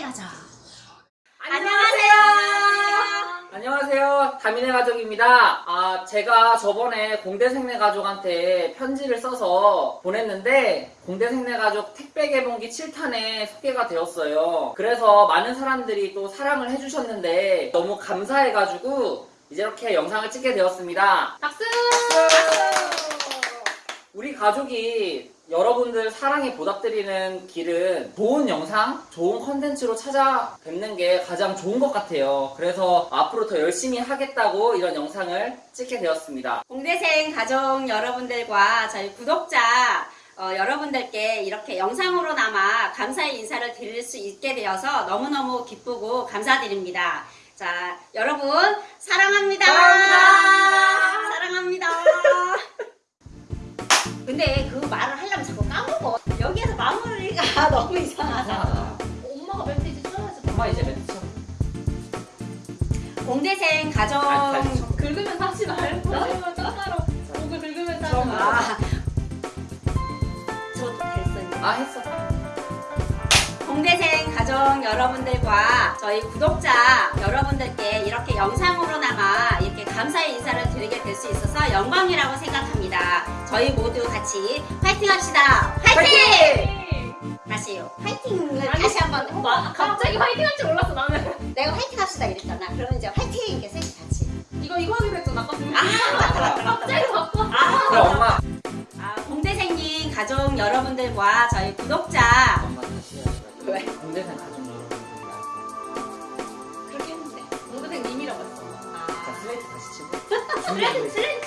다민의 가족. 안녕하세요. 안녕하세요. 다민의 가족입니다. 아, 제가 저번에 공대생내 가족한테 편지를 써서 보냈는데 공대생내 가족 택배 개봉기 7탄에 소개가 되었어요. 그래서 많은 사람들이 또 사랑을 해주셨는데 너무 감사해가지고 이제 이렇게 영상을 찍게 되었습니다. 박수! 우리 가족이 여러분들 사랑에 보답드리는 길은 좋은 영상, 좋은 컨텐츠로 찾아뵙는 게 가장 좋은 것 같아요. 그래서 앞으로 더 열심히 하겠다고 이런 영상을 찍게 되었습니다. 공대생 가족 여러분들과 저희 구독자 어, 여러분들께 이렇게 영상으로나마 감사의 인사를 드릴 수 있게 되어서 너무너무 기쁘고 감사드립니다. 자, 여러분 사랑합니다. 사랑합니다. 근데 그 말을 하려면 자꾸 까먹어. 여기에서 마무리가 너무 이상하다. 엄마가 멘트 이제 써야지. 엄마 이제 멘트 쳐. 공대생 가족 아. 긁으면서 하지 말고. 아니면 따로 목을 긁으면서 하지 말고. 아, 저도 됐어요. 아, 했어. 공대생 가족 여러분들과 저희 구독자 여러분들께 이렇게 영상으로 드리게 될 수 있어서 영광이라고 생각합니다. 저희 모두 같이 파이팅 합시다. 파이팅! 다시요. 파이팅을 아니, 다시 한번 해봐. 마- 갑자기 화이팅 할 줄 몰랐어 나는. 내가 파이팅 합시다 이랬잖아. 그러면 이제 파이팅 이렇게 셋이 같이. 이거 이거 하기로 했잖아. 아까. 아, 맞다, 맞다. 갑자기 바꿔. 그럼 엄마. 아, 공대생님 가족 여러분들과 저희 구독자 엄마 다시 해야지. 왜? 공대생 가족 여러